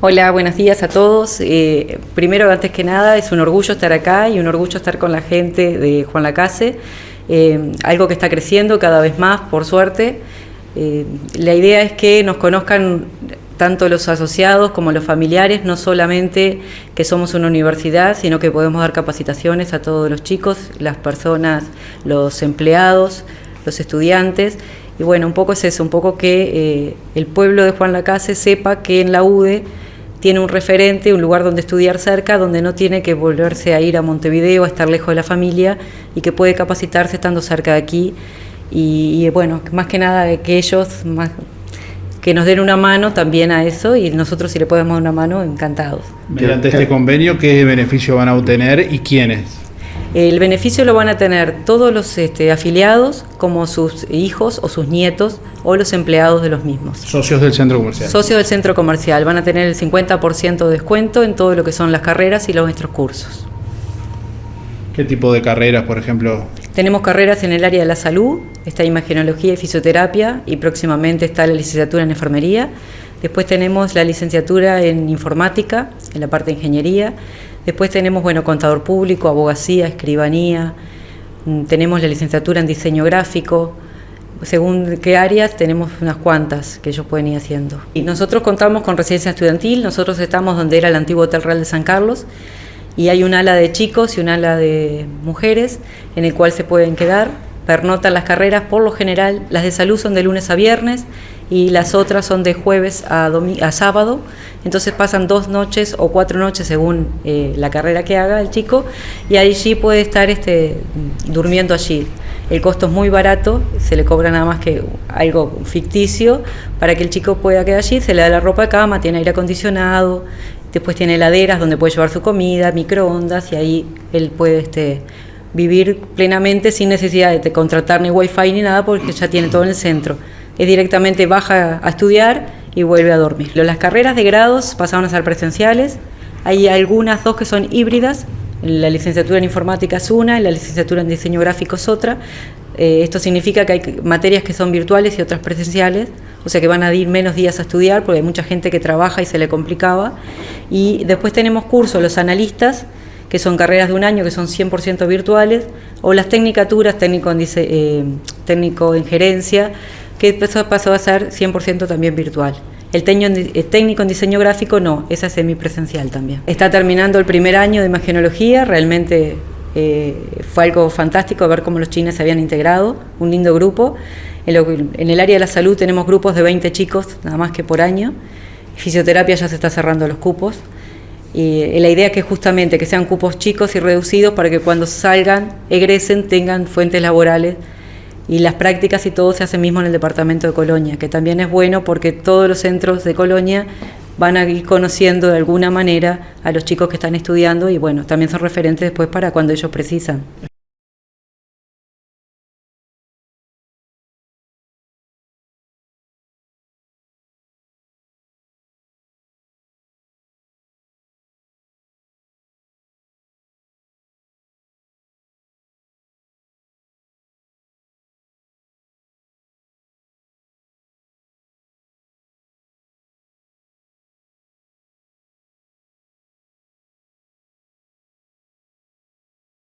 Hola, buenos días a todos. Eh, primero, antes que nada, es un orgullo estar acá y un orgullo estar con la gente de Juan Lacase, eh, algo que está creciendo cada vez más, por suerte. Eh, la idea es que nos conozcan tanto los asociados como los familiares, no solamente que somos una universidad, sino que podemos dar capacitaciones a todos los chicos, las personas, los empleados, los estudiantes. Y bueno, un poco es eso, un poco que el pueblo de Juan Lacase sepa que en la UDE tiene un referente, un lugar donde estudiar cerca, donde no tiene que volverse a ir a Montevideo, a estar lejos de la familia y que puede capacitarse estando cerca de aquí. Y, bueno, más que nada que ellos más, que nos den una mano también a eso y nosotros si le podemos dar una mano, encantados. Mediante este convenio, ¿qué beneficio van a obtener y quiénes? El beneficio lo van a tener todos los este, afiliados, como sus hijos o sus nietos o los empleados de los mismos. Socios del centro comercial. Socios del centro comercial. Van a tener el 50% de descuento en todo lo que son las carreras y los nuestros cursos. ¿Qué tipo de carreras, por ejemplo? Tenemos carreras en el área de la salud, está imagenología y fisioterapia y próximamente está la licenciatura en enfermería. Después tenemos la licenciatura en informática, en la parte de ingeniería. Después tenemos, bueno, contador público, abogacía, escribanía, mm, tenemos la licenciatura en diseño gráfico, según qué áreas tenemos unas cuantas que ellos pueden ir haciendo. Y nosotros contamos con residencia estudiantil, nosotros estamos donde era el antiguo Hotel Real de San Carlos. Y hay un ala de chicos y un ala de mujeres en el cual se pueden quedar, pernotan las carreras, por lo general las de salud son de lunes a viernes y las otras son de jueves a, a sábado, entonces pasan dos noches o cuatro noches según eh, la carrera que haga el chico y allí puede estar este, durmiendo allí. El costo es muy barato, se le cobra nada más que algo ficticio para que el chico pueda quedar allí, se le da la ropa de cama, tiene aire acondicionado, después tiene heladeras donde puede llevar su comida, microondas y ahí él puede este, vivir plenamente sin necesidad de contratar ni wifi ni nada porque ya tiene todo en el centro es directamente baja a estudiar y vuelve a dormir. Las carreras de grados pasaron a ser presenciales, hay algunas dos que son híbridas, la licenciatura en informática es una, y la licenciatura en diseño gráfico es otra. Eh, esto significa que hay materias que son virtuales y otras presenciales, o sea que van a ir menos días a estudiar porque hay mucha gente que trabaja y se le complicaba. Y después tenemos cursos, los analistas, que son carreras de un año que son 100% virtuales, o las tecnicaturas, técnico en, eh, técnico en gerencia, que pasó a ser 100% también virtual. El, técnico en diseño gráfico no, esa es semipresencial también. Está terminando el primer año de imagenología, realmente eh, fue algo fantástico ver cómo los chinos se habían integrado, un lindo grupo. En, en, el área de la salud tenemos grupos de 20 chicos, nada más que por año. Fisioterapia ya se está cerrando los cupos. Y la idea es que justamente que sean cupos chicos y reducidos para que cuando salgan, egresen, tengan fuentes laborales y las prácticas y todo se hace mismo en el departamento de Colonia, que también es bueno porque todos los centros de Colonia van a ir conociendo de alguna manera a los chicos que están estudiando y bueno, también son referentes después para cuando ellos precisan.